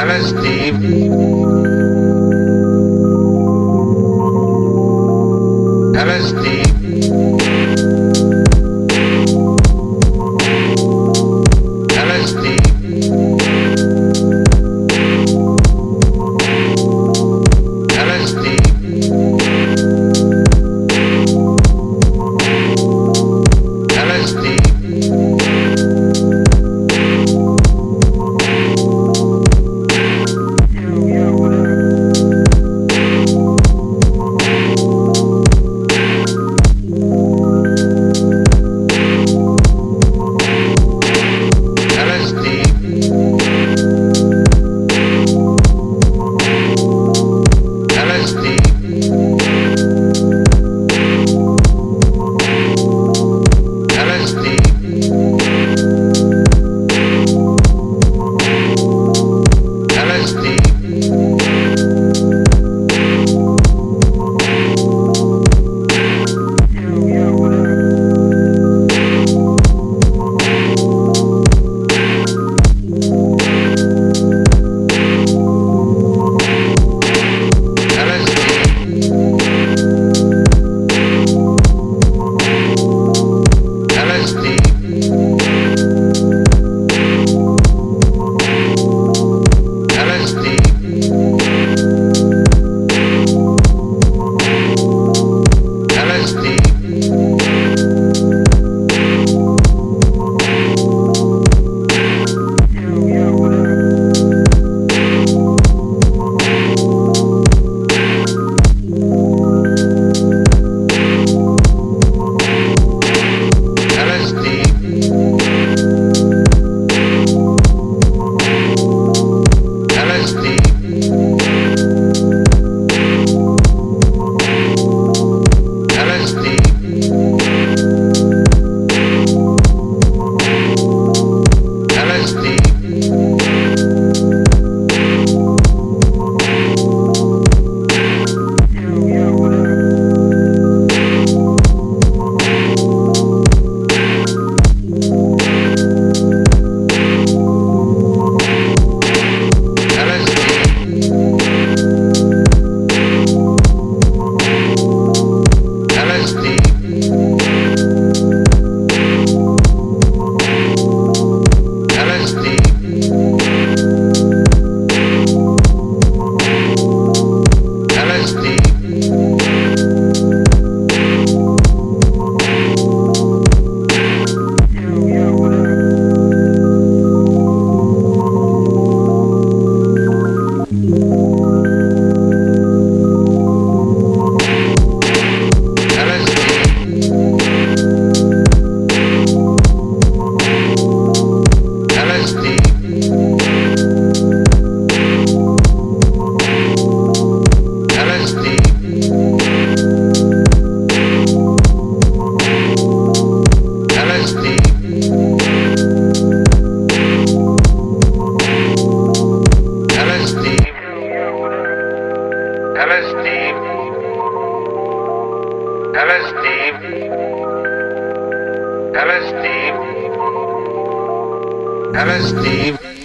LSD. LSD. LSD. LSD. LSD.